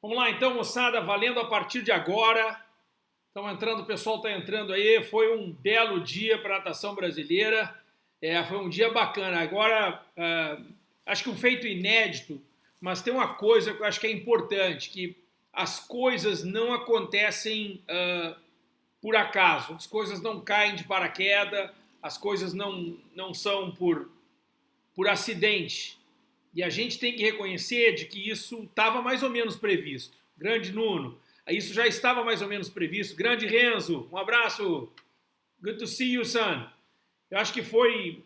Vamos lá então, moçada, valendo a partir de agora. Estão entrando, o pessoal está entrando aí. Foi um belo dia para a natação brasileira. É, foi um dia bacana. Agora, uh, acho que um feito inédito, mas tem uma coisa que eu acho que é importante, que as coisas não acontecem uh, por acaso. As coisas não caem de paraquedas, as coisas não, não são por, por acidente. E a gente tem que reconhecer de que isso estava mais ou menos previsto. Grande Nuno, isso já estava mais ou menos previsto. Grande Renzo, um abraço. Good to see you, son. Eu acho que foi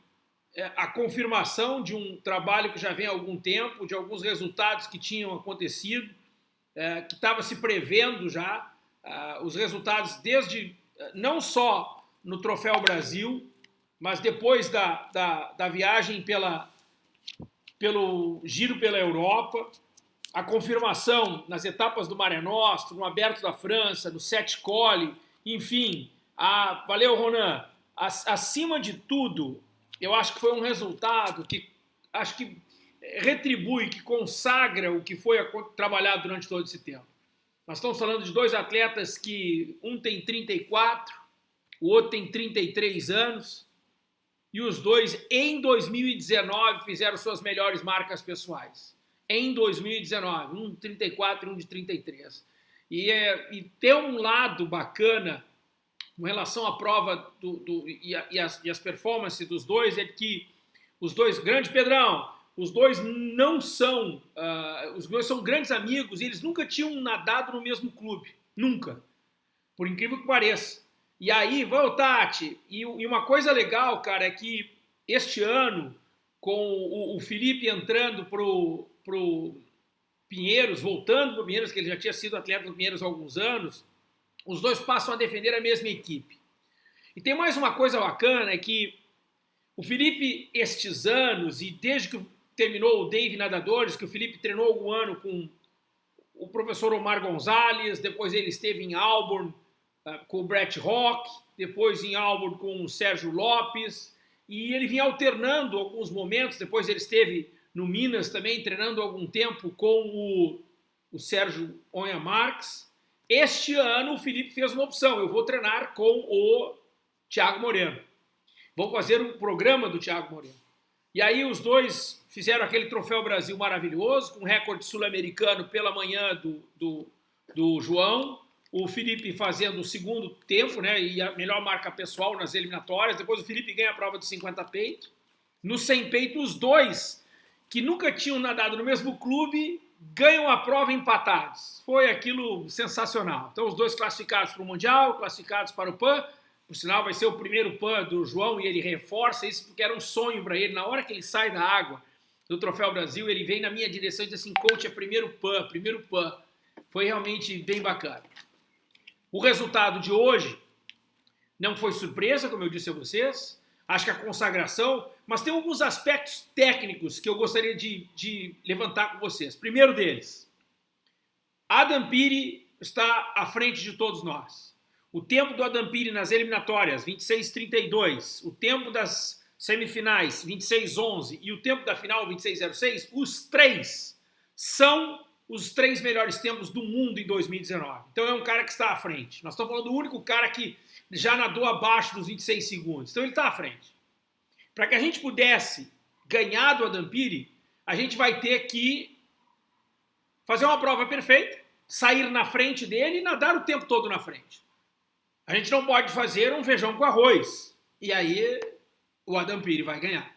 é, a confirmação de um trabalho que já vem há algum tempo, de alguns resultados que tinham acontecido, é, que estava se prevendo já, uh, os resultados desde, não só no Troféu Brasil, mas depois da, da, da viagem pela, pelo giro pela Europa, a confirmação nas etapas do Mare Nostrum, no Aberto da França, no Sete Cole, enfim, a, valeu Ronan, acima de tudo, eu acho que foi um resultado que acho que retribui, que consagra o que foi trabalhado durante todo esse tempo. Nós estamos falando de dois atletas que um tem 34, o outro tem 33 anos, e os dois, em 2019, fizeram suas melhores marcas pessoais. Em 2019, um de 34 e um de 33. E, é, e ter um lado bacana com relação à prova do, do, e, a, e, as, e as performances dos dois é que os dois, grande Pedrão, os dois não são, uh, os dois são grandes amigos e eles nunca tinham nadado no mesmo clube, nunca, por incrível que pareça. E aí, vamos, Tati, e, e, uma coisa legal, cara, é que este ano, com o, o Felipe entrando pro, pro Pinheiros, voltando pro Pinheiros, que ele já tinha sido atleta do Pinheiros há alguns anos, os dois passam a defender a mesma equipe. E tem mais uma coisa bacana, é que o Felipe, estes anos, e desde que terminou o Dave Nadadores, que o Felipe treinou algum ano com o professor Omar Gonzalez, depois ele esteve em Auburn, com o Brett Rock, depois em Auburn com o Sérgio Lopes, e ele vinha alternando alguns momentos, depois ele esteve no Minas também, treinando algum tempo com o, o Sérgio Onha Marques. Este ano o Felipe fez uma opção, eu vou treinar com o Thiago Moreno. Vou fazer um programa do Thiago Moreno. E aí os dois fizeram aquele Troféu Brasil maravilhoso, com recorde sul-americano pela manhã do, do, do João, o Felipe fazendo o segundo tempo, né, e a melhor marca pessoal nas eliminatórias, depois o Felipe ganha a prova de 50 peito. No 100 peito, os dois, que nunca tinham nadado no mesmo clube, ganham a prova empatados. Foi aquilo sensacional. Então, os dois classificados para o Mundial, classificados para o PAN, por sinal, vai ser o primeiro PAN do João e ele reforça isso porque era um sonho para ele. Na hora que ele sai da água do Troféu Brasil, ele vem na minha direção e diz assim, coach, é primeiro PAN, primeiro PAN. Foi realmente bem bacana. O resultado de hoje não foi surpresa, como eu disse a vocês, acho que a consagração, mas tem alguns aspectos técnicos que eu gostaria de, de levantar com vocês. Primeiro deles, Adam Piri está à frente de todos nós. O tempo do Adam Piri nas eliminatórias, 26:32, o tempo das semifinais, 26:11 e o tempo da final, 26:06, os três são os três melhores tempos do mundo em 2019. Então é um cara que está à frente. Nós estamos falando do único cara que já nadou abaixo dos 26 segundos. Então ele está à frente. Para que a gente pudesse ganhar do Adampiri, a gente vai ter que fazer uma prova perfeita, sair na frente dele e nadar o tempo todo na frente. A gente não pode fazer um feijão com arroz. E aí o Adampiri vai ganhar.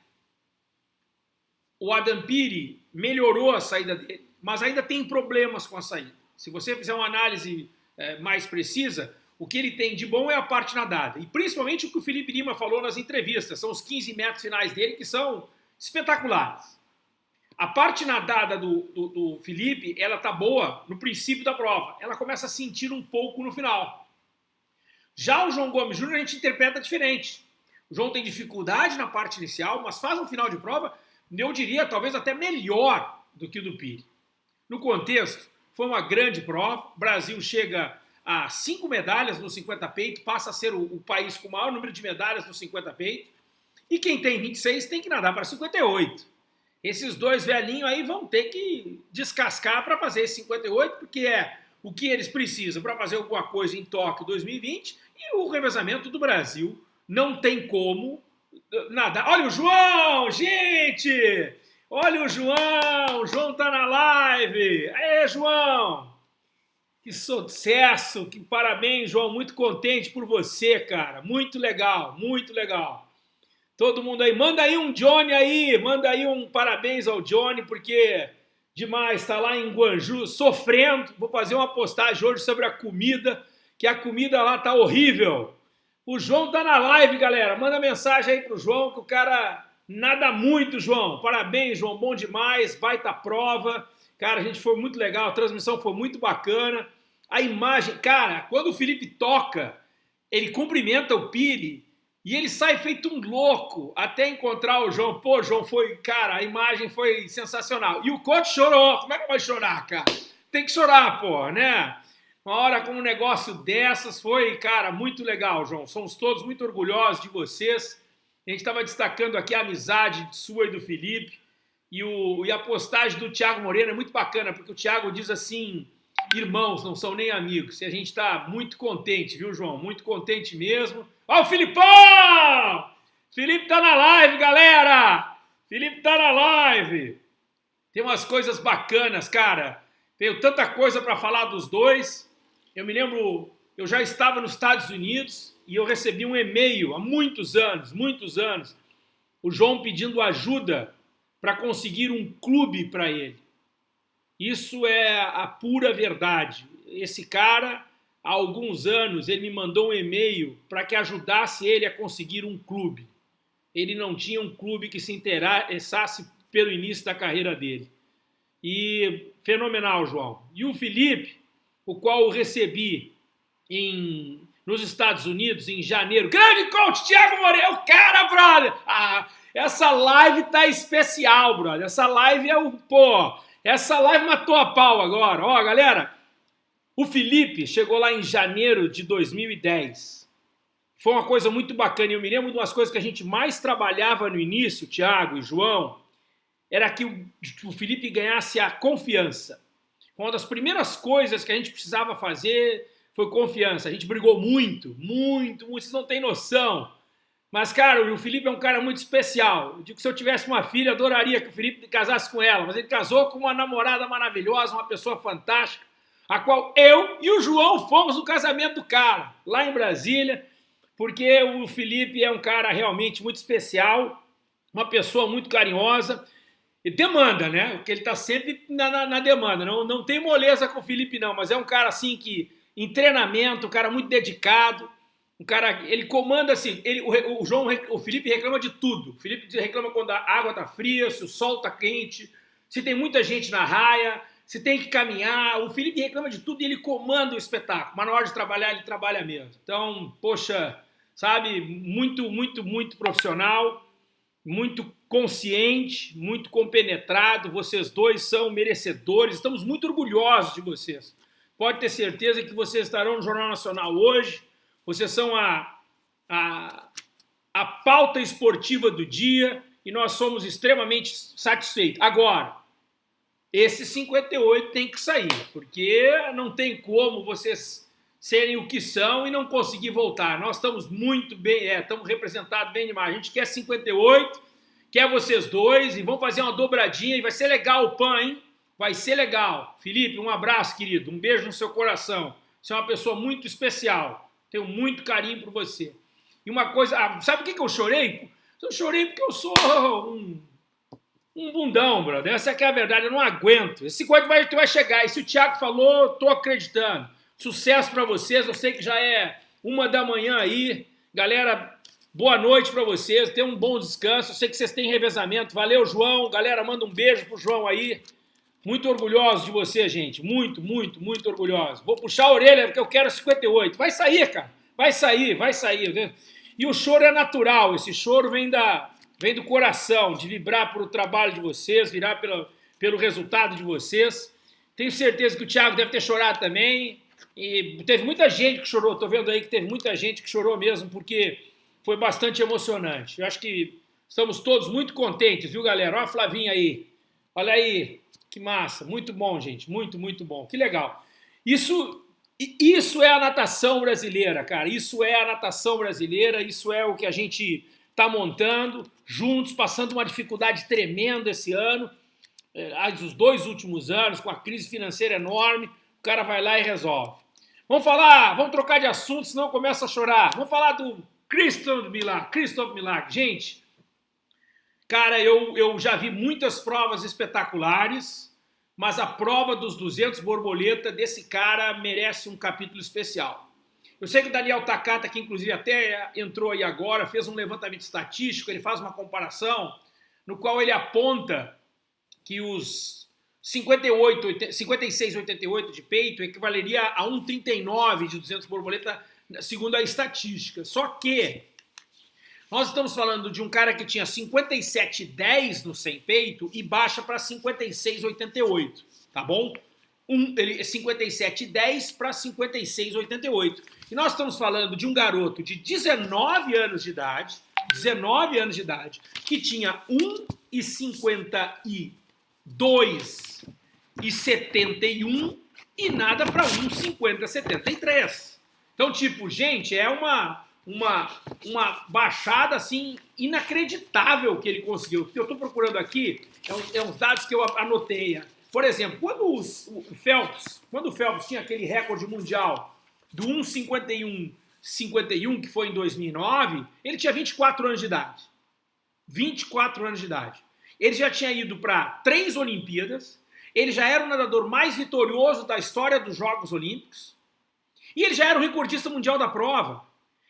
O Adampiri melhorou a saída dele mas ainda tem problemas com a saída. Se você fizer uma análise é, mais precisa, o que ele tem de bom é a parte nadada. E principalmente o que o Felipe Lima falou nas entrevistas, são os 15 metros finais dele que são espetaculares. A parte nadada do, do, do Felipe, ela tá boa no princípio da prova. Ela começa a sentir um pouco no final. Já o João Gomes Júnior a gente interpreta diferente. O João tem dificuldade na parte inicial, mas faz um final de prova, eu diria, talvez até melhor do que o do Pire. No contexto, foi uma grande prova. O Brasil chega a cinco medalhas no 50 peito, passa a ser o, o, país com o maior número de medalhas no 50 peito. E quem tem 26 tem que nadar para 58. esses dois velhinhos aí vão ter que descascar para fazer esse 58, porque é o que eles precisam para fazer alguma coisa em Tóquio 2020 e o revezamento do Brasil não tem como nada. Olha o João, gente! Olha o João, o João tá na live. Aê, João! Que sucesso, que parabéns, João, muito contente por você, cara. Muito legal, muito legal. Todo mundo aí, manda aí um Johnny aí, manda aí um parabéns ao Johnny, porque demais, está lá em Guanju sofrendo. Vou fazer uma postagem hoje sobre a comida, que a comida lá tá horrível. O João tá na live, galera. Manda mensagem aí pro João, que o cara nada muito, João. Parabéns, João, bom demais, baita prova. Cara, a gente foi muito legal, a transmissão foi muito bacana. A imagem, cara, quando o Felipe toca, ele cumprimenta o Pire e ele sai feito um louco até encontrar o João. Pô, João, foi, cara, a imagem foi sensacional. E o coach chorou. Como é que vai chorar, cara? Tem que chorar, pô, né? Uma hora com um negócio dessas foi, cara, muito legal, João. Somos todos muito orgulhosos de vocês. A gente estava destacando aqui a amizade sua e do Felipe. E, o, e a postagem do Thiago Moreno é muito bacana, porque o Thiago diz assim: irmãos, não são nem amigos. E a gente está muito contente, viu, João? Muito contente mesmo. Ó, o Filipão! Felipe tá na live, galera! Felipe tá na live! Tem umas coisas bacanas, cara. Tenho tanta coisa para falar dos dois. Eu me lembro, eu já estava nos Estados Unidos e eu recebi um e-mail há muitos anos, muitos anos, o João pedindo ajuda para conseguir um clube para ele. Isso é a pura verdade. Esse cara há alguns anos, ele me mandou um e-mail para que ajudasse ele a conseguir um clube. Ele não tinha um clube que se interessasse pelo início da carreira dele. E fenomenal, João. E o Felipe, o qual eu recebi em, nos Estados Unidos em janeiro. Grande coach Thiago Moreira, o cara, brother! Ah, essa live tá especial, brother. Essa live é o, pô, essa live matou a pau agora. Ó, galera, o Felipe chegou lá em janeiro de 2010. Foi uma coisa muito bacana. Eu me lembro de umas coisas que a gente mais trabalhava no início, Tiago e João, era que o Felipe ganhasse a confiança. Uma das primeiras coisas que a gente precisava fazer foi confiança. A gente brigou muito, muito, muito. Vocês não têm noção. Mas, cara, o Felipe é um cara muito especial. Eu digo que se eu tivesse uma filha, adoraria que o Felipe casasse com ela. Mas ele casou com uma namorada maravilhosa, uma pessoa fantástica a qual eu e o João fomos no casamento do cara, lá em Brasília, porque o Felipe é um cara realmente muito especial, uma pessoa muito carinhosa, e demanda, né? Porque ele está sempre na, na, na, demanda, não, não tem moleza com o Felipe não, mas é um cara assim que, em treinamento, um cara muito dedicado, um cara, ele comanda assim, ele, o, o João, o Felipe reclama de tudo, o Felipe reclama quando a água está fria, se o sol está quente, se tem muita gente na raia, se tem que caminhar. O Felipe reclama de tudo e ele comanda o espetáculo, mas na hora de trabalhar, ele trabalha mesmo. Então, poxa, sabe, muito, muito, muito profissional, muito consciente, muito compenetrado. Vocês dois são merecedores, estamos muito orgulhosos de vocês. Pode ter certeza que vocês estarão no Jornal Nacional hoje. Vocês são a, a, a pauta esportiva do dia e nós somos extremamente satisfeitos. Agora, esse 58 tem que sair, porque não tem como vocês serem o que são e não conseguir voltar. Nós estamos muito bem, é, estamos representados bem demais. A gente quer 58, quer vocês dois e vamos fazer uma dobradinha e vai ser legal o PAN, hein? Vai ser legal. Felipe, um abraço, querido. Um beijo no seu coração. Você é uma pessoa muito especial. Tenho muito carinho por você. E uma coisa, ah, sabe por que eu chorei? Eu chorei porque eu sou um um bundão, brother. Essa é que é a verdade, eu não aguento. Esse 50 vai, vai chegar. E se o Thiago falou, tô acreditando. Sucesso para vocês, eu sei que já é uma da manhã aí. Galera, boa noite para vocês, tenham um bom descanso. Eu sei que vocês têm revezamento. Valeu, João. Galera, manda um beijo pro João aí. Muito orgulhoso de você, gente. Muito, muito, muito orgulhoso. Vou puxar a orelha porque eu quero 58. Vai sair, cara. Vai sair, vai sair. E o choro é natural. Esse choro vem da, vem do coração, de vibrar pelo trabalho de vocês, virar pelo, pelo resultado de vocês. Tenho certeza que o Thiago deve ter chorado também. E teve muita gente que chorou, estou vendo aí que teve muita gente que chorou mesmo, porque foi bastante emocionante. Eu acho que Estamos todos muito contentes, viu, galera? Olha a Flavinha aí. Olha aí, que massa. Muito bom, gente. Muito, muito bom. Que legal. Isso, isso é a natação brasileira, cara. Isso é a natação brasileira. Isso é o que a gente está montando juntos, passando uma dificuldade tremenda esse ano. É, os dois últimos anos, com a crise financeira enorme, o cara vai lá e resolve. Vamos falar, vamos trocar de assunto, senão começa a chorar. Vamos falar do Christoph Milagre. Christoph Milagre. Gente, Cara, eu, eu já vi muitas provas espetaculares, mas a prova dos 200 borboleta desse cara merece um capítulo especial. Eu sei que o Daniel Takata, que inclusive até entrou aí agora, fez um levantamento estatístico, ele faz uma comparação no qual ele aponta que os 58, 56, 88 de peito equivaleria a 1,39 de 200 borboleta, segundo a estatística. Só que nós estamos falando de um cara que tinha 57,10 no sem peito e baixa para 56,88, tá bom? Um, ele 57,10 para 56,88. E nós estamos falando de um garoto de 19 anos de idade, 19 anos de idade, que tinha 1,52 e 71 e nada para 1,50,73. Então, tipo, gente, é uma uma, uma baixada assim inacreditável que ele conseguiu. O que eu estou procurando aqui é, um, é, uns dados que eu anotei. Por exemplo, quando os, o Phelps, quando o Phelps tinha aquele recorde mundial do 1,51 51, que foi em 2009, ele tinha 24 anos de idade. 24 anos de idade. Ele já tinha ido para três Olimpíadas, ele já era o nadador mais vitorioso da história dos Jogos Olímpicos, e ele já era o recordista mundial da prova.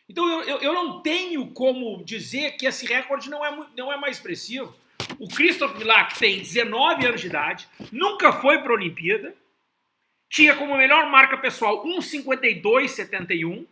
Então eu, eu, eu, não tenho como dizer que esse recorde não é, não é mais expressivo. O Christoph Milak tem 19 anos de idade, nunca foi para a Olimpíada, tinha como melhor marca pessoal 1,52,71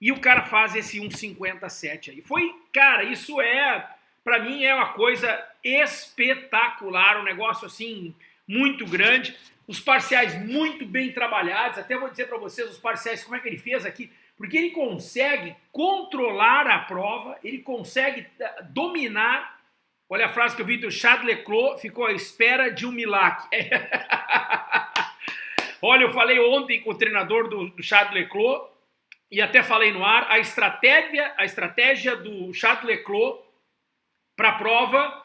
e o cara faz esse 1,57 aí. Foi, cara, isso é, para mim é uma coisa espetacular, um negócio assim muito grande. Os parciais muito bem trabalhados, até vou dizer para vocês os parciais, como é que ele fez aqui porque ele consegue controlar a prova, ele consegue eh, dominar. Olha a frase que eu vi do Chad Leclos, ficou à espera de um milagre. Olha, eu falei ontem com o treinador do, do Chad Leclos, e até falei no ar, a estratégia, a estratégia do Chad Leclos para a prova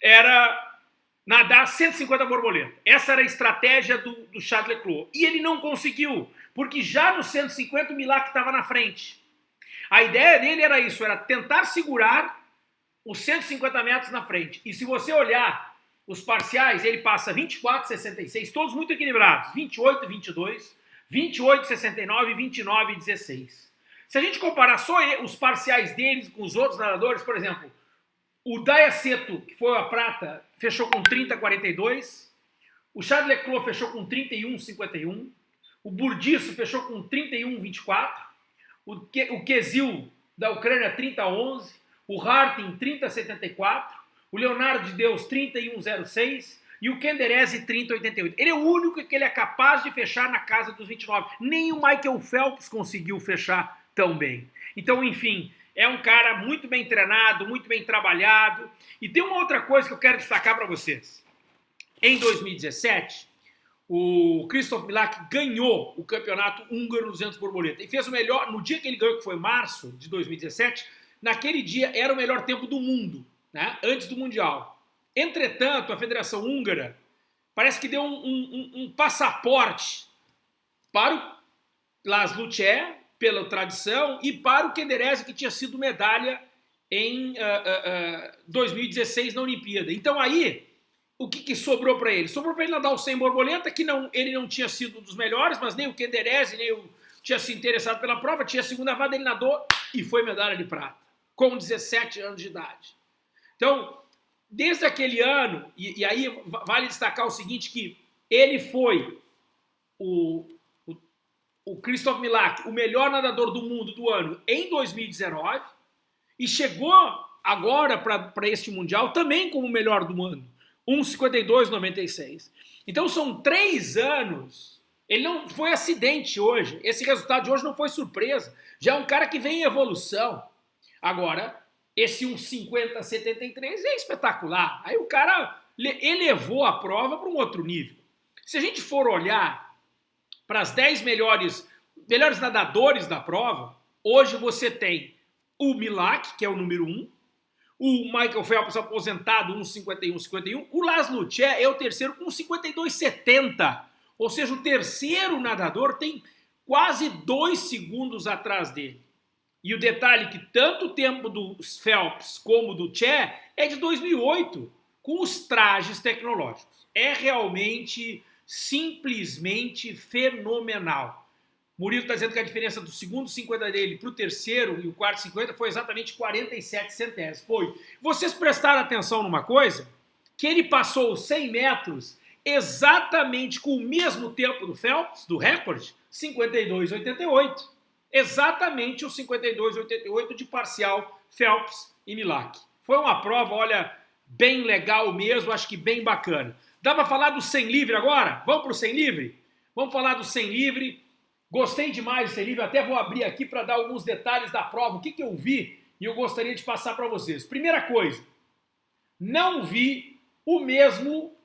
era nadar 150 borboletas. Essa era a estratégia do, do Chad Leclos. E ele não conseguiu porque já no 150 o Milak estava na frente. A ideia dele era isso, era tentar segurar os 150 metros na frente. E se você olhar os parciais, ele passa 24, 66, todos muito equilibrados, 28 e 22, 28, 69 e 29 e 16. Se a gente comparar só os parciais deles com os outros nadadores, por exemplo, o Dayaceto, que foi a prata, fechou com 30, 42, o Charles Leclerc fechou com 31, 51, o Burdiço fechou com 31,24. O, Ke, o Kezil da Ucrânia 30,11. O Harting 30,74. O Leonardo de Deus 31,06. E o Kenderese 30,88. Ele é o único que ele é capaz de fechar na casa dos 29. Nem o Michael Phelps conseguiu fechar tão bem. Então, enfim, é um cara muito bem treinado, muito bem trabalhado. E tem uma outra coisa que eu quero destacar para vocês. Em 2017, o Christoph Milak ganhou o campeonato húngaro 200 borboleta e fez o melhor, no dia que ele ganhou, que foi março de 2017, naquele dia era o melhor tempo do mundo, né, antes do Mundial. Entretanto, a Federação Húngara parece que deu um, um, um passaporte para o Laszlo Tché, pela tradição, e para o Kenderese, que tinha sido medalha em uh, uh, uh, 2016 na Olimpíada. Então aí o que, que sobrou para ele? Sobrou para ele nadar o 100 borboleta, que não, ele não tinha sido um dos melhores, mas nem o Kenderese, nem o tinha se interessado pela prova, tinha a segunda vada, ele nadou e foi medalha de prata, com 17 anos de idade. Então, desde aquele ano, e, e aí vale destacar o seguinte, que ele foi o, o, o Christoph Milak, o melhor nadador do mundo do ano em 2019, e chegou agora para este Mundial também como o melhor do ano. 1,52,96. Então são três anos. Ele não foi acidente hoje. Esse resultado de hoje não foi surpresa. Já é um cara que vem em evolução. Agora, esse 1,50-73 é espetacular. Aí o cara elevou a prova para um outro nível. Se a gente for olhar para as 10 melhores, melhores nadadores da prova, hoje você tem o Milak, que é o número 1, o Michael Phelps aposentado, 1,51,51, o Laszlo Tché é o terceiro com 52,70, ou seja, o terceiro nadador tem quase dois segundos atrás dele. E o detalhe que tanto o tempo do Phelps como do Che é de 2008, com os trajes tecnológicos. É realmente, simplesmente fenomenal. Murilo está dizendo que a diferença do segundo 50 dele para o terceiro e o quarto 50 foi exatamente 47 centésimos. Foi. Vocês prestaram atenção numa coisa? Que ele passou os 100 metros exatamente com o mesmo tempo do Phelps, do recorde, 52,88 exatamente o 52,88 de parcial Phelps e Milak. Foi uma prova, olha, bem legal mesmo, acho que bem bacana. Dá para falar do 100 livre agora? Vamos para o 100 livre? Vamos falar do 100 livre. Gostei demais do 100 livre, até vou abrir aqui para dar alguns detalhes da prova, o que, que eu vi e eu gostaria de passar para vocês. Primeira coisa, não vi o mesmo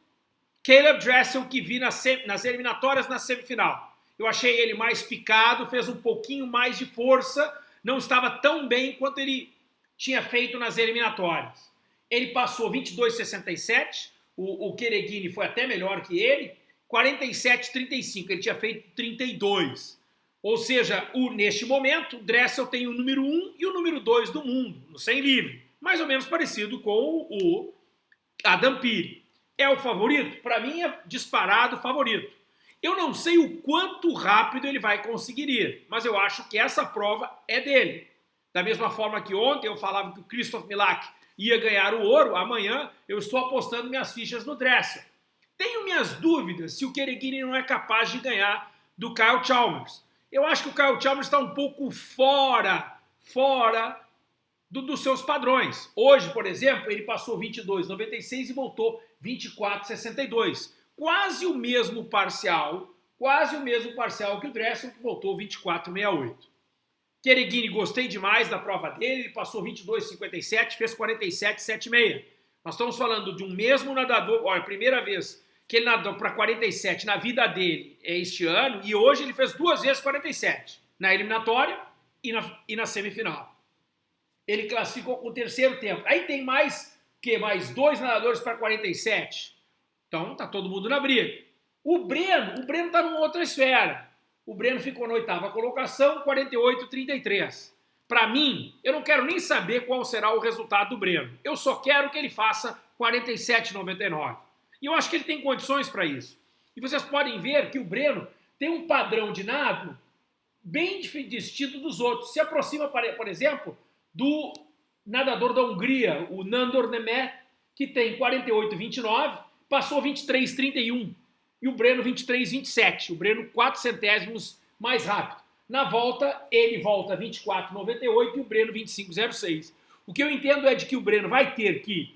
Caleb Dressel que vi nas, nas eliminatórias na semifinal. Eu achei ele mais picado, fez um pouquinho mais de força, não estava tão bem quanto ele tinha feito nas eliminatórias. Ele passou 22,67, o, o Kereguini foi até melhor que ele, 47,35, ele tinha feito 32. Ou seja, o, neste momento, o Dressel tem o número 1 e o número 2 do mundo, no 100 livre. Mais ou menos parecido com o Adam Peary. É o favorito? Para mim é disparado favorito. Eu não sei o quanto rápido ele vai conseguir ir, mas eu acho que essa prova é dele. Da mesma forma que ontem eu falava que o Christoph Milak ia ganhar o ouro, amanhã eu estou apostando minhas fichas no Dressel. Tenho minhas dúvidas se o Keregini não é capaz de ganhar do Kyle Chalmers. Eu acho que o Kyle Chalmers está um pouco fora, fora do, dos seus padrões. Hoje, por exemplo, ele passou 22,96 e voltou 24,62 quase o mesmo parcial, quase o mesmo parcial que o Dressel, que voltou 24,68. Kereguini, gostei demais da prova dele, ele passou 22,57, fez 47,76. Nós estamos falando de um mesmo nadador, olha, primeira vez que ele nadou para 47 na vida dele é este ano, e hoje ele fez duas vezes 47, na eliminatória e na, e na semifinal. Ele classificou o terceiro tempo. Aí tem mais, que mais dois nadadores para 47. Então tá todo mundo na briga. O Breno, o Breno tá numa outra esfera. O Breno ficou na oitava colocação, 48-33. Para mim, eu não quero nem saber qual será o resultado do Breno. Eu só quero que ele faça 47,99. E eu acho que ele tem condições para isso. E vocês podem ver que o Breno tem um padrão de nado bem distinto dos outros. Se aproxima, por exemplo, do nadador da Hungria, o Nandor Nemeth, que tem 48,29 passou 23,31 e o Breno 23,27. O Breno 4 centésimos mais rápido. Na volta, ele volta 24,98 e o Breno 25,06. O que eu entendo é de que o Breno vai ter que,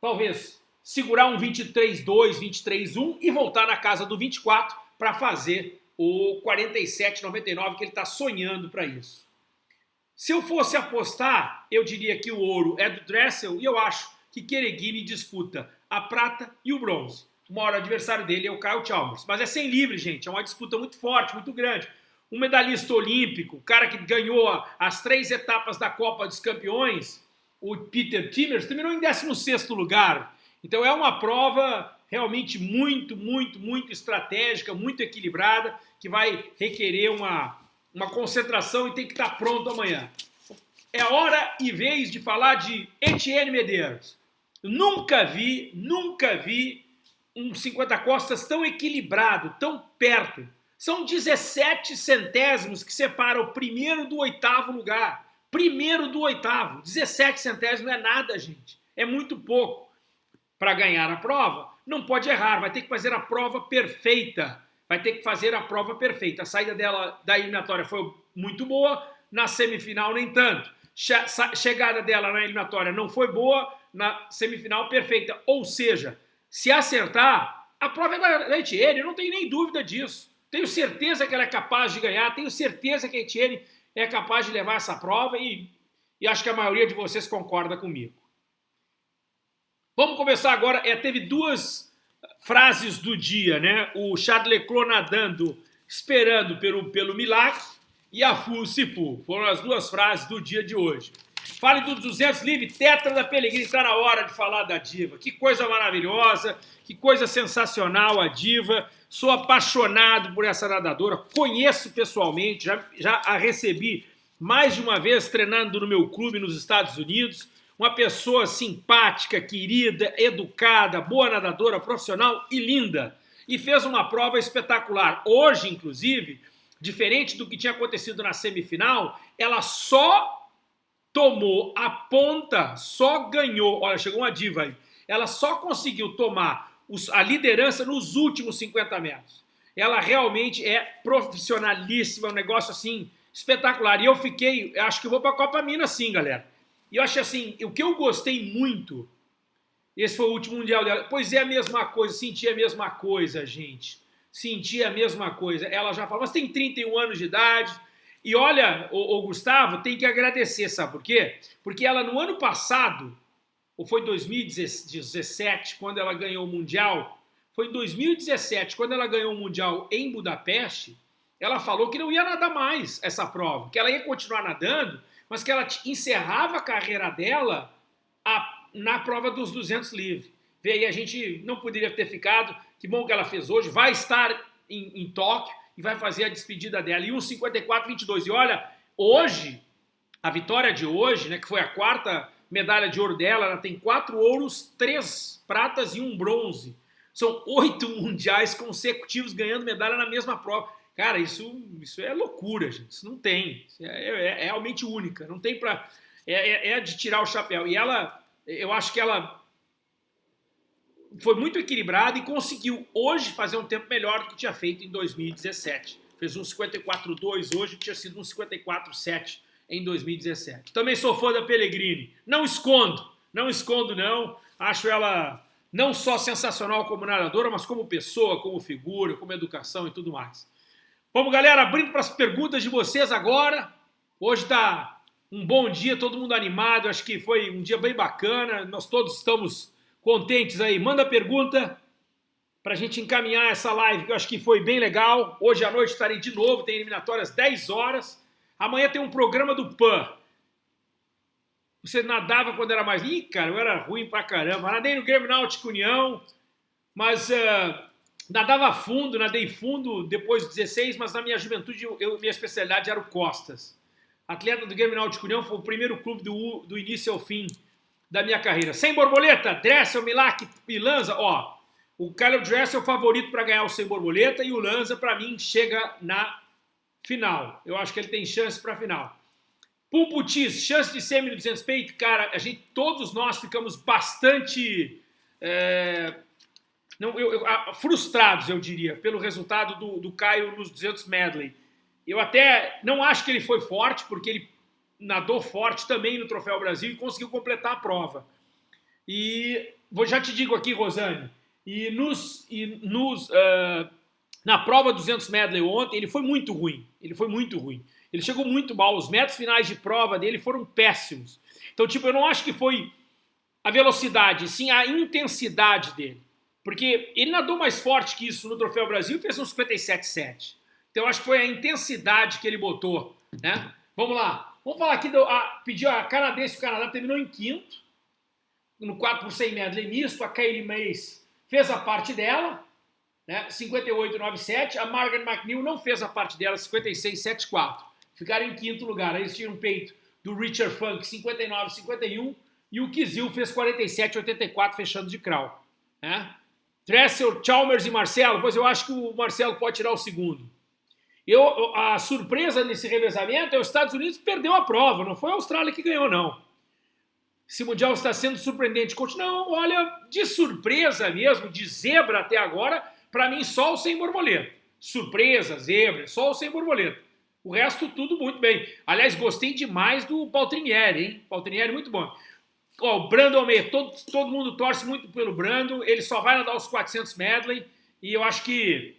talvez, segurar um 23,2, 23,1 e voltar na casa do 24 para fazer o 47,99 que ele está sonhando para isso. Se eu fosse apostar, eu diria que o ouro é do Dressel e eu acho que Kereguini disputa a prata e o bronze. O maior adversário dele é o Kyle Chalmers. Mas é sem livre, gente. É uma disputa muito forte, muito grande. Um medalhista olímpico, o cara que ganhou as três etapas da Copa dos Campeões, o Peter Timmers, terminou em 16º lugar. Então é uma prova realmente muito, muito, muito estratégica, muito equilibrada, que vai requerer uma, uma concentração e tem que estar pronto amanhã. É hora e vez de falar de Etienne Medeiros. Nunca vi, nunca vi um 50 costas tão equilibrado, tão perto. São 17 centésimos que separam o primeiro do oitavo lugar. Primeiro do oitavo. 17 centésimos não é nada, gente. É muito pouco. Para ganhar a prova, não pode errar, vai ter que fazer a prova perfeita. Vai ter que fazer a prova perfeita. A saída dela da eliminatória foi muito boa, na semifinal nem tanto. Chegada dela na eliminatória não foi boa, na semifinal perfeita. Ou seja, se acertar, a prova é da Etienne, eu não tenho nem dúvida disso. Tenho certeza que ela é capaz de ganhar, tenho certeza que a Etienne é capaz de levar essa prova e e acho que a maioria de vocês concorda comigo. Vamos começar agora. É, teve duas frases do dia, né? O Charles Leclerc nadando, esperando pelo, pelo milagre, e a Fu Sifu. Foram as duas frases do dia de hoje. Fale do 200 livre, tetra da Pellegrini, está na hora de falar da diva. Que coisa maravilhosa, que coisa sensacional a diva. Sou apaixonado por essa nadadora, conheço pessoalmente, já, já a recebi mais de uma vez treinando no meu clube nos Estados Unidos. Uma pessoa simpática, querida, educada, boa nadadora, profissional e linda. E fez uma prova espetacular. Hoje, inclusive, diferente do que tinha acontecido na semifinal, ela só tomou a ponta, só ganhou, olha, chegou uma diva aí, ela só conseguiu tomar a liderança nos últimos 50 metros. Ela realmente é profissionalíssima, um negócio assim espetacular. E eu fiquei, acho que vou para a Copa Minas sim, galera. E eu acho assim, o que eu gostei muito, esse foi o último mundial dela, pois é a mesma coisa, senti a mesma coisa, gente. Senti a mesma coisa. Ela já falou, mas tem 31 anos de idade, e olha, o, o, Gustavo tem que agradecer, sabe por quê? Porque ela no ano passado, ou foi 2017, quando ela ganhou o Mundial, foi em 2017, quando ela ganhou o Mundial em Budapeste, ela falou que não ia nadar mais essa prova, que ela ia continuar nadando, mas que ela encerrava a carreira dela a, na prova dos 200 livre. Vê aí, a gente não poderia ter ficado, que bom que ela fez hoje, vai estar em, em Tóquio, e vai fazer a despedida dela. E um 54-22. E olha, hoje, a vitória de hoje, né, que foi a quarta medalha de ouro dela, ela tem quatro ouros, três pratas e um bronze. São oito mundiais consecutivos ganhando medalha na mesma prova. Cara, isso, isso é loucura, gente. Isso não tem. É, é, é realmente única. Não tem para. É, é, é de tirar o chapéu. E ela, eu acho que ela foi muito equilibrado e conseguiu hoje fazer um tempo melhor do que tinha feito em 2017. Fez um 54,2 hoje, tinha sido um 54,7 em 2017. Também sou fã da Pellegrini. Não escondo, não escondo não. Acho ela não só sensacional como nadadora, mas como pessoa, como figura, como educação e tudo mais. Vamos, galera, abrindo para as perguntas de vocês agora. Hoje está um bom dia, todo mundo animado. Acho que foi um dia bem bacana. Nós todos estamos contentes aí. Manda pergunta para a gente encaminhar essa live, que eu acho que foi bem legal. Hoje à noite estarei de novo, tem eliminatórias 10 horas. Amanhã tem um programa do PAN. Você nadava quando era mais... Ih, cara, eu era ruim pra caramba. Nadei no Grêmio Náutico União, mas uh, nadava fundo, nadei fundo depois dos 16, mas na minha juventude eu, minha especialidade era o Costas. Atleta do Grêmio Náutico União, foi o primeiro clube do, do início ao fim da minha carreira. Sem borboleta, Dressel, Milak e Lanza, ó, o Caleb Dressel é o favorito para ganhar o sem borboleta e o Lanza, para mim, chega na final. Eu acho que ele tem chance para final. Pumputis, chance de semi no 200 peito, cara, a gente, todos nós ficamos bastante é, não, eu, eu, frustrados, eu diria, pelo resultado do, do Caio nos 200 medley. Eu até não acho que ele foi forte, porque ele nadou forte também no Troféu Brasil e conseguiu completar a prova. E vou já te digo aqui, Rosane, e nos, e nos uh, na prova 200 medley ontem ele foi muito ruim. Ele foi muito ruim. Ele chegou muito mal. Os metros finais de prova dele foram péssimos. Então, tipo, eu não acho que foi a velocidade, sim a intensidade dele. Porque ele nadou mais forte que isso no Troféu Brasil e fez um 57,7. Então, acho que foi a intensidade que ele botou, né? Vamos lá. Vamos falar aqui, do, a, pediu a canadense, o Canadá terminou em quinto, no 4 por 100 medley misto, a Kaylee Mays fez a parte dela, né, 58,97, a Margaret McNeil não fez a parte dela, 56,74. Ficaram em quinto lugar, aí eles tinham peito do Richard Funk, 59,51, e o Kizil fez 47,84, fechando de crawl. Né? Dressel, Chalmers e Marcelo, pois eu acho que o Marcelo pode tirar o segundo. Eu, a surpresa nesse revezamento é os Estados Unidos perdeu a prova, não foi a Austrália que ganhou, não. Esse Mundial está sendo surpreendente. Não, olha, de surpresa mesmo, de zebra até agora, para mim só o sem borboleta. Surpresa, zebra, só o sem borboleta. O resto tudo muito bem. Aliás, gostei demais do Paltrinieri, hein? Paltrinieri muito bom. Ó, o Brando Almeida, todo, todo mundo torce muito pelo Brando, ele só vai nadar os 400 medley e eu acho que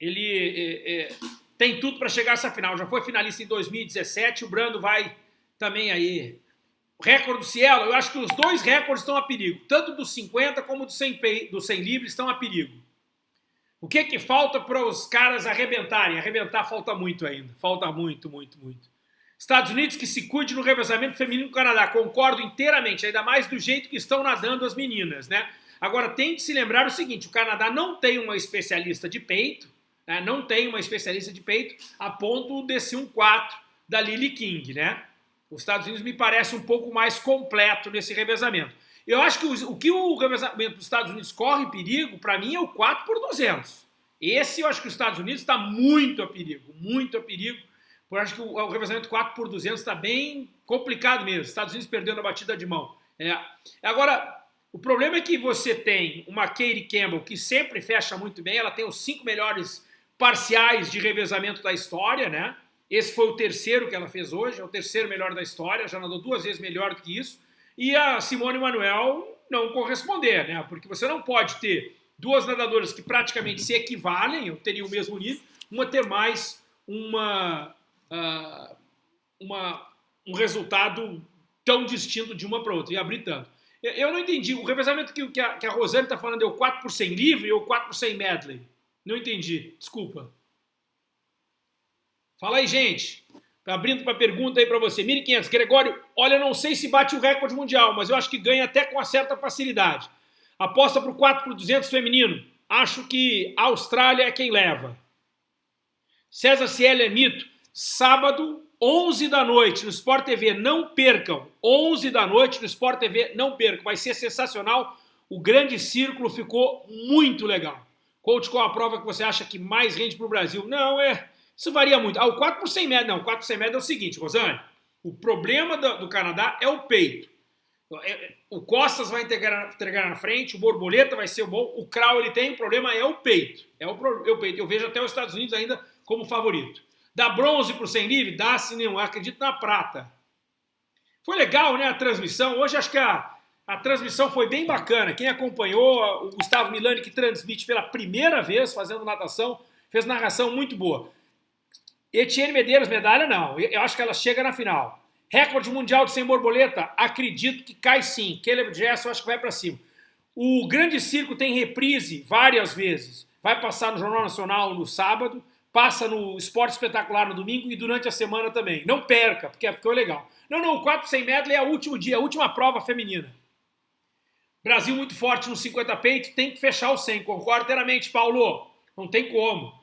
ele é, é, tem tudo para chegar a essa final. Já foi finalista em 2017, o Brando vai também aí o recorde do Cielo, eu acho que os dois recordes estão a perigo. Tanto do 50 como do 100, do 100 livre estão a perigo. O que que falta para os caras arrebentarem? Arrebentar falta muito ainda. Falta muito, muito, muito. Estados Unidos que se cuide no revezamento feminino do Canadá. Concordo inteiramente, ainda mais do jeito que estão nadando as meninas, né? Agora, tem que se lembrar o seguinte, o Canadá não tem uma especialista de peito, né? não tem uma especialista de peito a ponto desse 1-4 da Lily King, né? Os Estados Unidos me parece um pouco mais completo nesse revezamento. Eu acho que o, o que o revezamento dos Estados Unidos corre perigo, para mim, é o 4 por 200. Esse eu acho que os Estados Unidos está muito a perigo, muito a perigo. Eu acho que o, o revezamento 4 por 200 está bem complicado mesmo. Estados Unidos perdendo a batida de mão. É. Agora, o problema é que você tem uma Katie Campbell que sempre fecha muito bem, ela tem os cinco melhores parciais de revezamento da história, né? Esse foi o terceiro que ela fez hoje, é o terceiro melhor da história, já nadou duas vezes melhor do que isso. E a Simone Manuel não corresponder, né? Porque você não pode ter duas nadadoras que praticamente se equivalem, ou teriam o mesmo nível, uma ter mais uma, uh, uma, um resultado tão distinto de uma para outra, e abrir tanto. Eu não entendi, o revezamento que, que a, que a Rosane está falando é o 4 por 100 livre ou 4 por 100 medley? Não entendi, desculpa. Fala aí, gente. Tá abrindo para pergunta aí para você. 1.500. Gregório, olha, não sei se bate o recorde mundial, mas eu acho que ganha até com uma certa facilidade. Aposta para o 4 por 200 feminino. Acho que a Austrália é quem leva. César Cielo é mito. Sábado, 11 da noite no Sport TV. Não percam. 11 da noite no Sport TV. Não percam. Vai ser sensacional. O grande círculo ficou muito legal. Coach, qual a prova que você acha que mais rende para o Brasil? Não, é isso varia muito. Ah, o 4 por 100 metros, não, o 4 por 100 metros é o seguinte, Rosane, o problema do, do Canadá é o peito. É, é, o Costas vai entregar, entregar na frente, o Borboleta vai ser o bom, o Krau ele tem, o problema é o peito. É o, é o peito. Eu vejo até os Estados Unidos ainda como favorito. Dá bronze por 100 livre? Dá sim, não. Acredito na prata. Foi legal, né, a transmissão. Hoje acho que a, a transmissão foi bem bacana. Quem acompanhou, o Gustavo Milani, que transmite pela primeira vez fazendo natação, fez narração muito boa. Etienne Medeiros, medalha não. Eu acho que ela chega na final. Recorde mundial de sem borboleta? Acredito que cai sim. Caleb Jess, eu acho que vai para cima. O Grande Circo tem reprise várias vezes. Vai passar no Jornal Nacional no sábado, passa no Esporte Espetacular no domingo e durante a semana também. Não perca, porque ficou legal. Não, não, o 400 medley é o último dia, a última prova feminina. Brasil muito forte no 50 peito, tem que fechar o 100. Concordo inteiramente, Paulo. Não tem como.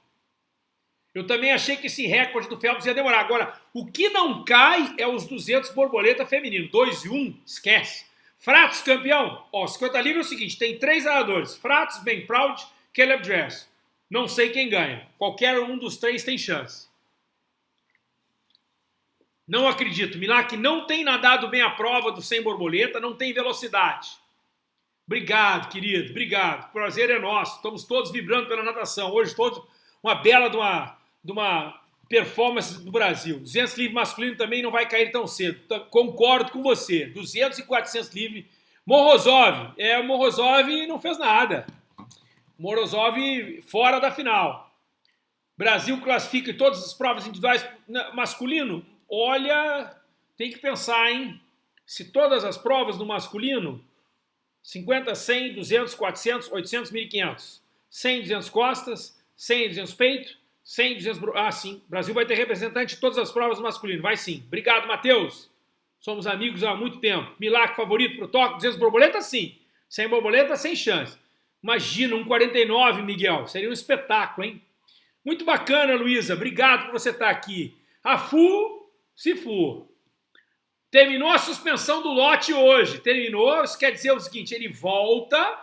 Eu também achei que esse recorde do Phelps ia demorar. Agora, o que não cai é os 200 borboleta feminino. 2 e 1, um, esquece. Fratos, campeão. Ó, 50 livre é o seguinte, tem três nadadores. Fratos, Ben Proud, Caleb Dress. Não sei quem ganha. Qualquer um dos três tem chance. Não acredito. Milak não tem nadado bem a prova do 100 borboleta, não tem velocidade. Obrigado, querido. Obrigado. Prazer é nosso. Estamos todos vibrando pela natação. Hoje todos uma bela de uma de uma performance do Brasil. 200 livre masculino também não vai cair tão cedo. Concordo com você. 200 e 400 livre. Morozov. É, Morozov não fez nada. Morozov fora da final. Brasil classifica em todas as provas individuais masculino. Olha, tem que pensar, hein? Se todas as provas no masculino, 50, 100, 200, 400, 800, 1500. 100, 200 costas, 100, 200 peito, 100, 200... Ah, sim. Brasil vai ter representante em todas as provas masculinas. Vai sim. Obrigado, Matheus. Somos amigos há muito tempo. Milagre favorito pro toque. 200 borboleta, sim. Sem borboleta, sem chance. Imagina, um 49, Miguel. Seria um espetáculo, hein? Muito bacana, Luísa. Obrigado por você estar aqui. A FU, se for. Terminou a suspensão do lote hoje. Terminou, isso quer dizer o seguinte, ele volta,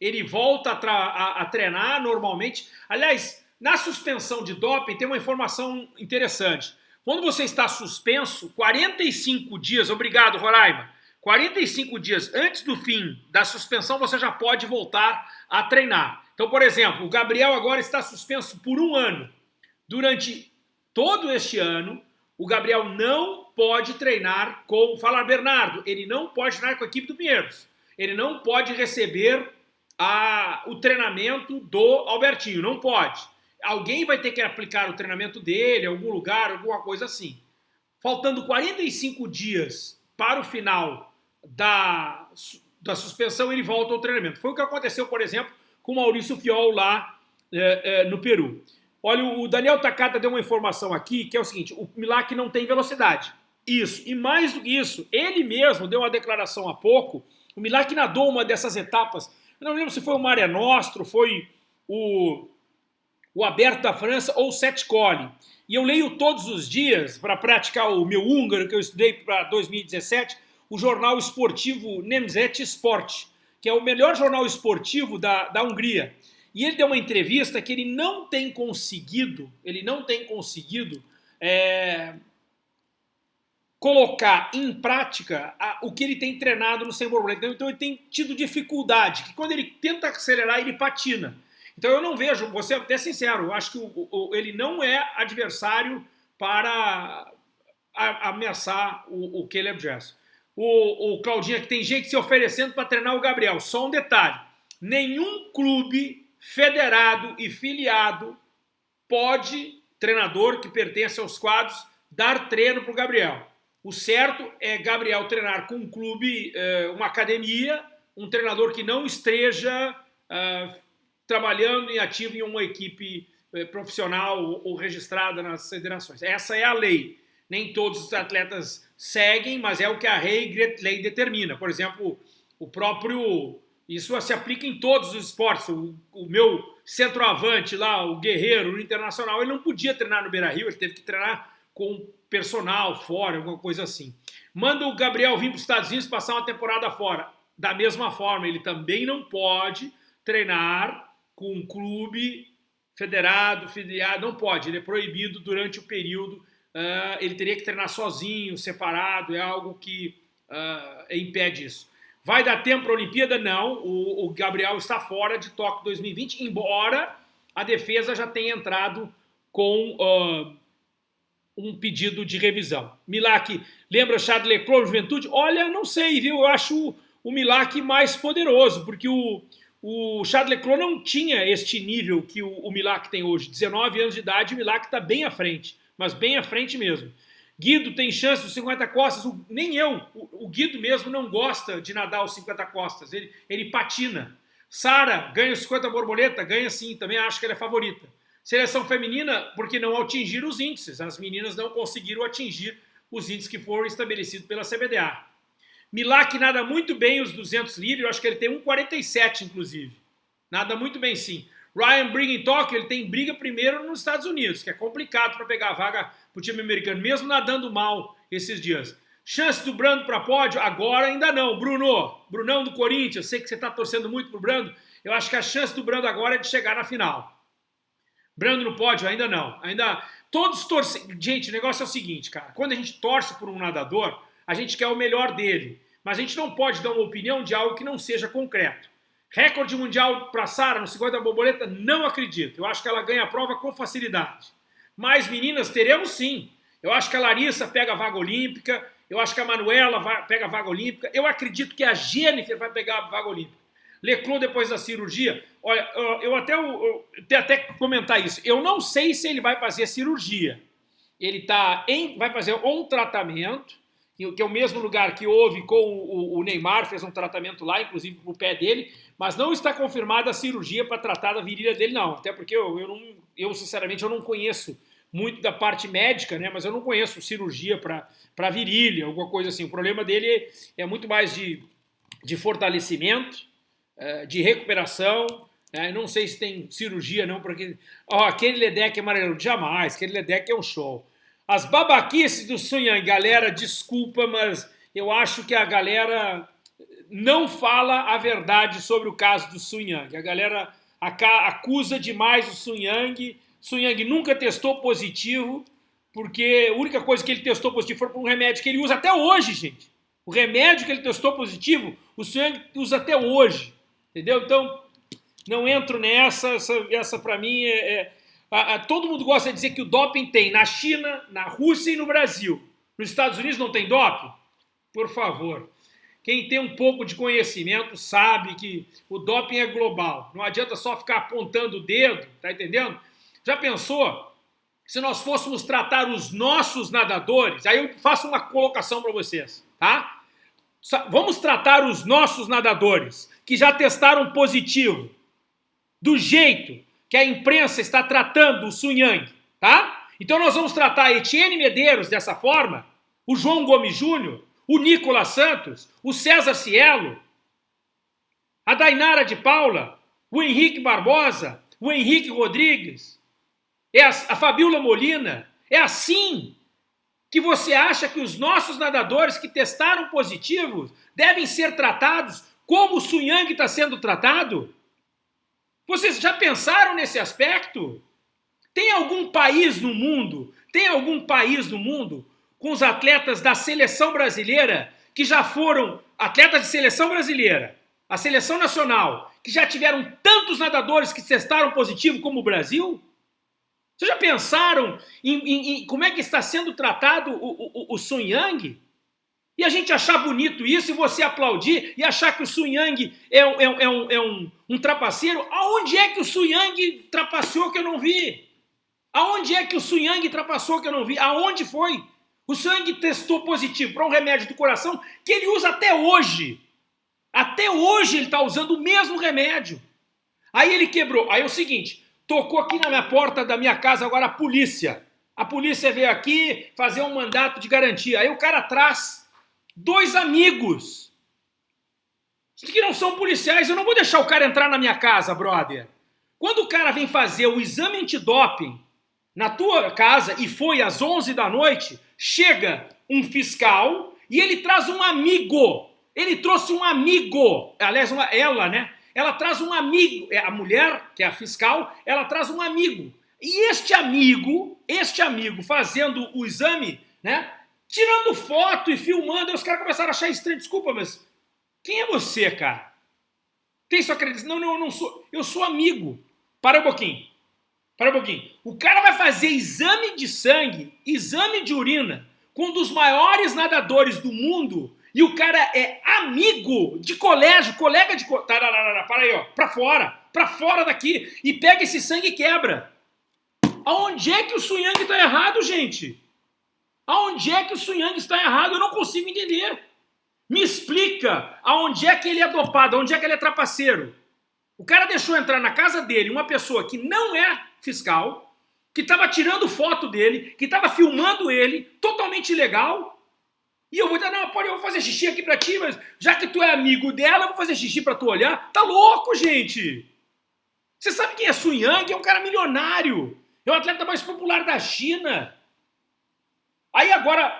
ele volta a, a, a treinar normalmente. Aliás, na suspensão de doping tem uma informação interessante. Quando você está suspenso, 45 dias, obrigado Roraima, 45 dias antes do fim da suspensão você já pode voltar a treinar. Então, por exemplo, o Gabriel agora está suspenso por um ano. Durante todo este ano, o Gabriel não pode treinar com... Fala, Bernardo, ele não pode treinar com a equipe do Pinheiros. Ele não pode receber a, o treinamento do Albertinho, não pode alguém vai ter que aplicar o treinamento dele algum lugar, alguma coisa assim. Faltando 45 dias para o final da, da suspensão, ele volta ao treinamento. Foi o que aconteceu, por exemplo, com o Maurício Fiol lá é, é, no Peru. Olha, o Daniel Takata deu uma informação aqui, que é o seguinte, o Milak não tem velocidade. Isso, e mais do que isso, ele mesmo deu uma declaração há pouco, o Milak nadou uma dessas etapas, eu não lembro se foi o Mare Nostro, foi o, o Aberto da França ou o Sete Cole. E eu leio todos os dias, para praticar o meu húngaro, que eu estudei para 2017, o jornal esportivo Nemzet Sport, que é o melhor jornal esportivo da, da Hungria. E ele deu uma entrevista que ele não tem conseguido, ele não tem conseguido é, colocar em prática a, o que ele tem treinado no sem. Então ele tem tido dificuldade, que quando ele tenta acelerar, ele patina. Então eu não vejo, vou ser até sincero, eu acho que o, o, ele não é adversário para ameaçar o, o Caleb Jess. O, o Claudinha que tem gente se oferecendo para treinar o Gabriel. Só um detalhe, nenhum clube federado e filiado pode, treinador que pertence aos quadros, dar treino para o Gabriel. O certo é Gabriel treinar com um clube, eh, uma academia, um treinador que não esteja uh, trabalhando em ativo em uma equipe uh, profissional ou registrada nas federações. Essa é a lei. Nem todos os atletas seguem, mas é o que a lei, determina. Por exemplo, o próprio isso se aplica em todos os esportes. O, o meu centroavante lá, o Guerreiro, no Internacional, ele não podia treinar no Beira-Rio, ele teve que treinar com personal fora, alguma coisa assim. Manda o Gabriel vir para os Estados Unidos passar uma temporada fora. Da mesma forma, ele também não pode treinar com um clube federado, filiado, não pode, ele é proibido durante o período, uh, ele teria que treinar sozinho, separado, é algo que uh, impede isso. Vai dar tempo para a Olimpíada? Não. O, o, Gabriel está fora de Tóquio 2020, embora a defesa já tenha entrado com uh, um pedido de revisão. Milak lembra Charles Leclerc, Juventude? Olha, não sei, viu? Eu acho o, Milak mais poderoso, porque o, o Charles Leclerc não tinha este nível que o, o tem hoje. 19 anos de idade, o Milak está bem à frente, mas bem à frente mesmo. Guido tem chance dos 50 costas, o, nem eu, o, o, Guido mesmo não gosta de nadar os 50 costas, ele, ele patina. Sara ganha os 50 borboleta, ganha sim, também acho que ela é favorita. Seleção feminina, porque não atingir os índices, as meninas não conseguiram atingir os índices que foram estabelecidos pela CBDA. Milak nada muito bem os 200 livres, eu acho que ele tem 1,47 inclusive. Nada muito bem sim. Ryan briga em Tóquio, ele tem briga primeiro nos Estados Unidos, que é complicado para pegar a vaga para o time americano, mesmo nadando mal esses dias. Chance do Brando para pódio? Agora ainda não. Bruno, Brunão do Corinthians, sei que você está torcendo muito para o Brando, eu acho que a chance do Brando agora é de chegar na final. Brando no pódio? Ainda não. Ainda todos torcem. Gente, o negócio é o seguinte, cara. Quando a gente torce por um nadador, a gente quer o melhor dele. Mas a gente não pode dar uma opinião de algo que não seja concreto. Recorde mundial para Sara no 50 borboleta? Não acredito. Eu acho que ela ganha a prova com facilidade. Mais meninas teremos sim. Eu acho que a Larissa pega a vaga olímpica, eu acho que a Manuela vai, pega a vaga olímpica, eu acredito que a Jennifer vai pegar a vaga olímpica. Leclerc depois da cirurgia, olha, eu até, eu, eu, até comentar isso, eu não sei se ele vai fazer cirurgia. Ele tá em, vai fazer um tratamento, que é o mesmo lugar que houve com o, o Neymar, fez um tratamento lá, inclusive para o pé dele, mas não está confirmada a cirurgia para tratar da virilha dele, não. Até porque eu, eu, não, eu, sinceramente, eu não conheço muito da parte médica, né? Mas eu não conheço cirurgia para virilha, alguma coisa assim. O problema dele é muito mais de, de fortalecimento, é, de recuperação. Né? Não sei se tem cirurgia, não, porque. Ó, aquele Ledeck amarelo, jamais, aquele Ledeck é um show. As babaquices do Sun Yang, galera, desculpa, mas eu acho que a galera não fala a verdade sobre o caso do Sun Yang. A galera acusa demais o Sun Yang. Sun Yang nunca testou positivo, porque a única coisa que ele testou positivo foi por um remédio que ele usa até hoje, gente. O remédio que ele testou positivo, o Sun Yang usa até hoje. Entendeu? Então, não entro nessa. Essa, essa para mim, é, é a, a, todo mundo gosta de dizer que o doping tem na China, na Rússia e no Brasil. Nos Estados Unidos não tem doping? Por favor. Quem tem um pouco de conhecimento sabe que o doping é global. Não adianta só ficar apontando o dedo, tá entendendo? Já pensou se nós fôssemos tratar os nossos nadadores? Aí eu faço uma colocação para vocês. tá? Vamos tratar os nossos nadadores que já testaram positivo do jeito que a imprensa está tratando o Sun Yang, tá? Então nós vamos tratar Etienne Medeiros dessa forma, o João Gomes Júnior, o Nicolas Santos, o César Cielo, a Dainara de Paula, o Henrique Barbosa, o Henrique Rodrigues, é a, a Fabiola Molina. É assim que você acha que os nossos nadadores que testaram positivos devem ser tratados como o Sunyang está sendo tratado? Vocês já pensaram nesse aspecto? Tem algum país no mundo, tem algum país no mundo com os atletas da seleção brasileira que já foram atletas de seleção brasileira, a seleção nacional, que já tiveram tantos nadadores que testaram positivo como o Brasil? Vocês já pensaram em, em, em, como é que está sendo tratado o, o, o Sun Yang? E a gente achar bonito isso e você aplaudir e achar que o Sun Yang é, é, é, um, é um, um trapaceiro? Aonde é que o Sun Yang trapaceou que eu não vi? Aonde é que o Sun Yang trapaceou que eu não vi? Aonde foi? O Yang testou positivo para um remédio do coração que ele usa até hoje. Até hoje ele está usando o mesmo remédio. Aí ele quebrou. Aí é o seguinte, tocou aqui na minha porta da minha casa agora a polícia. A polícia veio aqui fazer um mandato de garantia. Aí o cara traz dois amigos que não são policiais. Eu não vou deixar o cara entrar na minha casa, brother. Quando o cara vem fazer o exame antidoping na tua casa e foi às 11 da noite, chega um fiscal e ele traz um amigo ele trouxe um amigo, aliás, uma, ela, né? Ela traz um amigo, é, a mulher, que é a fiscal, ela traz um amigo. E este amigo, este amigo fazendo o exame, né? Tirando foto e filmando, e os caras começaram a achar estranho. Desculpa, mas quem é você, cara? Tem sua acreditação? Não, não, eu não sou. Eu sou amigo. Para um pouquinho. Para um pouquinho. O cara vai fazer exame de sangue, exame de urina, com um dos maiores nadadores do mundo e o cara é amigo de colégio, colega de... Tararara, para aí, ó, pra fora, pra fora daqui, e pega esse sangue e quebra. Aonde é que o Sunyang está errado, gente? Aonde é que o Sunyang está errado? Eu não consigo entender. Me explica aonde é que ele é dopado, aonde é que ele é trapaceiro. O cara deixou entrar na casa dele uma pessoa que não é fiscal, que estava tirando foto dele, que estava filmando ele, totalmente ilegal, e eu vou dizer, não, pode, eu vou fazer xixi aqui pra ti, mas já que tu é amigo dela, eu vou fazer xixi pra tu olhar. Tá louco, gente! Você sabe quem é Sun Yang? É um cara milionário. É o atleta mais popular da China. Aí agora,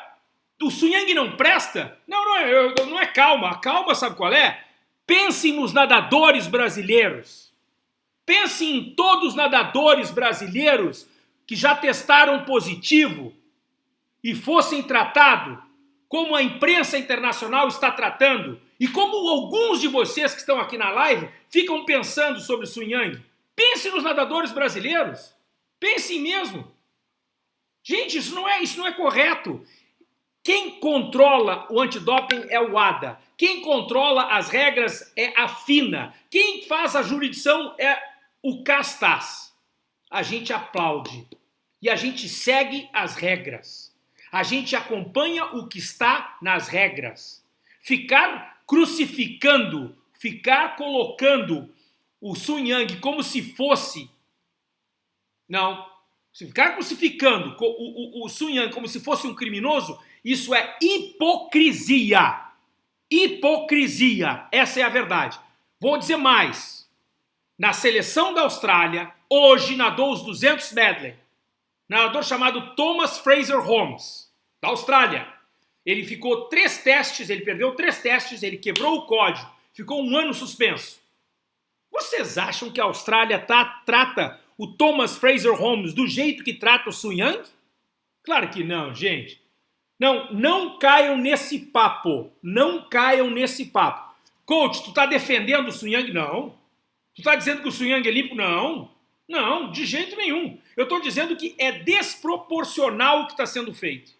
o Sun Yang não presta? Não, não, eu, não é calma. A calma sabe qual é? Pensem nos nadadores brasileiros. Pensem em todos os nadadores brasileiros que já testaram positivo e fossem tratados como a imprensa internacional está tratando e como alguns de vocês que estão aqui na live ficam pensando sobre o Sun Yang. Pense nos nadadores brasileiros. Pensem mesmo. Gente, isso não é, isso não é correto. Quem controla o antidoping é o ADA. Quem controla as regras é a FINA. Quem faz a jurisdição é o CASTAS. A gente aplaude e a gente segue as regras. A gente acompanha o que está nas regras. Ficar crucificando, ficar colocando o Sun Yang como se fosse... Não. Se ficar crucificando o, o, o Sun Yang como se fosse um criminoso, isso é hipocrisia. Hipocrisia. Essa é a verdade. Vou dizer mais. Na seleção da Austrália, hoje nadou os 200 medley nadador chamado Thomas Fraser Holmes, da Austrália. Ele ficou três testes, ele perdeu três testes, ele quebrou o código, ficou um ano suspenso. Vocês acham que a Austrália tá, trata o Thomas Fraser Holmes do jeito que trata o Sun Yang? Claro que não, gente. Não, não caiam nesse papo. Não caiam nesse papo. Coach, tu tá defendendo o Sun Yang? Não. Tu tá dizendo que o Sun Yang é limpo? Não. Não, de jeito nenhum. Eu estou dizendo que é desproporcional o que está sendo feito.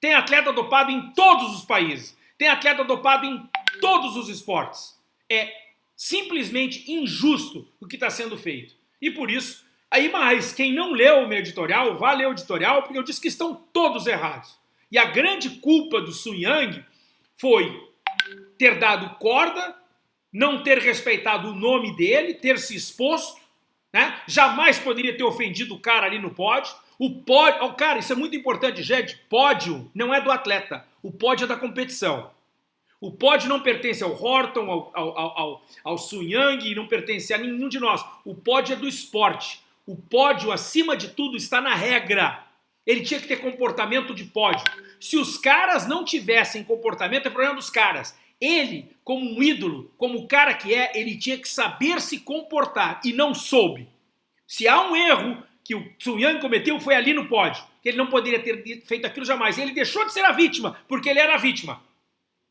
Tem atleta dopado em todos os países. Tem atleta dopado em todos os esportes. É simplesmente injusto o que está sendo feito. E por isso, aí mais, quem não leu o meu editorial, vá ler o editorial, porque eu disse que estão todos errados. E a grande culpa do Sun Yang foi ter dado corda, não ter respeitado o nome dele, ter se exposto, né? jamais poderia ter ofendido o cara ali no pódio. O pódio, oh, cara, isso é muito importante, gente. Pódio não é do atleta, o pódio é da competição. O pódio não pertence ao Horton, ao, ao, ao, ao Sun Yang, não pertence a nenhum de nós. O pódio é do esporte. O pódio, acima de tudo, está na regra. Ele tinha que ter comportamento de pódio. Se os caras não tivessem comportamento, é problema dos caras. Ele, como um ídolo, como o cara que é, ele tinha que saber se comportar e não soube. Se há um erro que o Sun Yang cometeu, foi ali no pódio. Que ele não poderia ter feito aquilo jamais. Ele deixou de ser a vítima, porque ele era a vítima.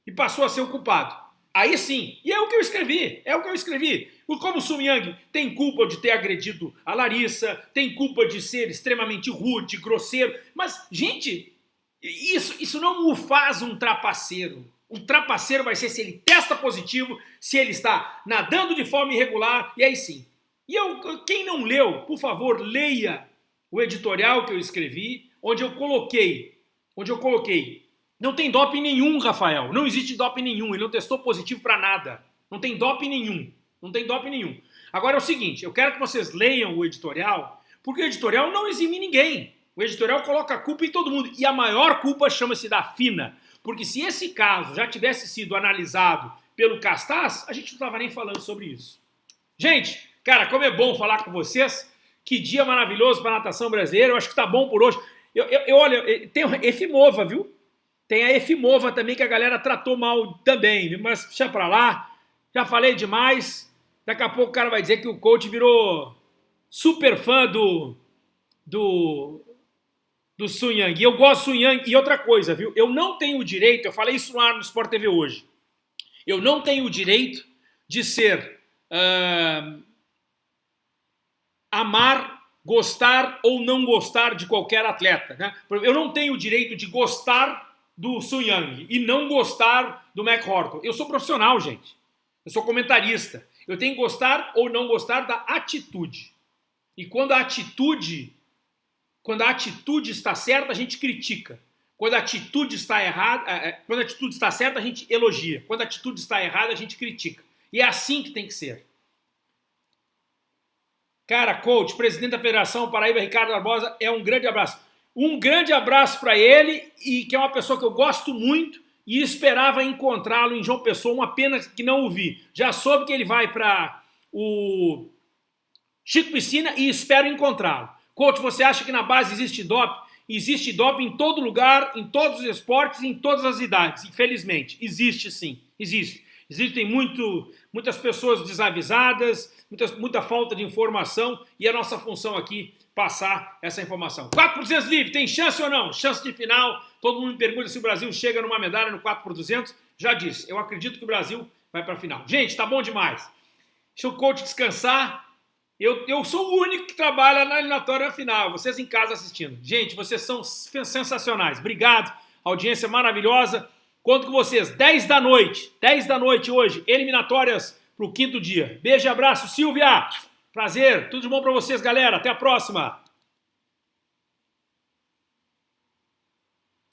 E passou a ser o culpado. Aí sim, e é o que eu escrevi, é o que eu escrevi. Como o Sun Yang tem culpa de ter agredido a Larissa, tem culpa de ser extremamente rude, grosseiro, mas, gente, isso, isso não o faz um trapaceiro. Um trapaceiro vai ser se ele testa positivo, se ele está nadando de forma irregular, e aí sim. E eu, quem não leu, por favor, leia o editorial que eu escrevi, onde eu coloquei, onde eu coloquei não tem doping nenhum, Rafael. Não existe doping nenhum. Ele não testou positivo para nada. Não tem doping nenhum. Não tem doping nenhum. Agora é o seguinte, eu quero que vocês leiam o editorial, porque o editorial não exime ninguém. O editorial coloca a culpa em todo mundo. E a maior culpa chama-se da FINA. Porque se esse caso já tivesse sido analisado pelo Castaz, a gente não estava nem falando sobre isso. Gente, cara, como é bom falar com vocês. Que dia maravilhoso para a natação brasileira. Eu acho que tá bom por hoje. Eu, eu, eu olha, tem o Efimova, viu? Tem a Efimova também, que a galera tratou mal também, mas deixa pra lá. Já falei demais. Daqui a pouco o cara vai dizer que o coach virou super fã do, do, do Sun Yang. E eu gosto do Sun Yang. E outra coisa, viu? Eu não tenho o direito, eu falei isso no ar no Sport TV hoje. Eu não tenho o direito de ser uh, amar, gostar ou não gostar de qualquer atleta. Né? Eu não tenho o direito de gostar do Sun Yang e não gostar do Mac Horton. Eu sou profissional, gente. Eu sou comentarista. Eu tenho que gostar ou não gostar da atitude. E quando a atitude, quando a atitude está certa, a gente critica. Quando a atitude está errada, é, é, quando a atitude está certa, a gente elogia. Quando a atitude está errada, a gente critica. E é assim que tem que ser. Cara, coach, presidente da Federação Paraíba, Ricardo Barbosa, é um grande abraço. Um grande abraço para ele, e que é uma pessoa que eu gosto muito, e esperava encontrá-lo em João Pessoa, uma pena que não o vi. Já soube que ele vai para o Chico Piscina e espero encontrá-lo. Coach, você acha que na base existe doping? Existe doping em todo lugar, em todos os esportes, em todas as idades, infelizmente. Existe sim, existe. Existem muito, muitas pessoas desavisadas, muita, muita falta de informação e a nossa função aqui passar essa informação. 4 por 200 livre, tem chance ou não? Chance de final. Todo mundo me pergunta se o Brasil chega numa medalha no 4 por 200. Já disse, eu acredito que o Brasil vai para a final. Gente, tá bom demais. Deixa o coach descansar. Eu, eu sou o único que trabalha na eliminatória final. Vocês em casa assistindo. Gente, vocês são sensacionais. Obrigado. Audiência maravilhosa. Conto com vocês. 10 da noite. 10 da noite hoje. Eliminatórias para o quinto dia. Beijo e abraço, Silvia. Prazer, tudo de bom para vocês, galera. Até a próxima.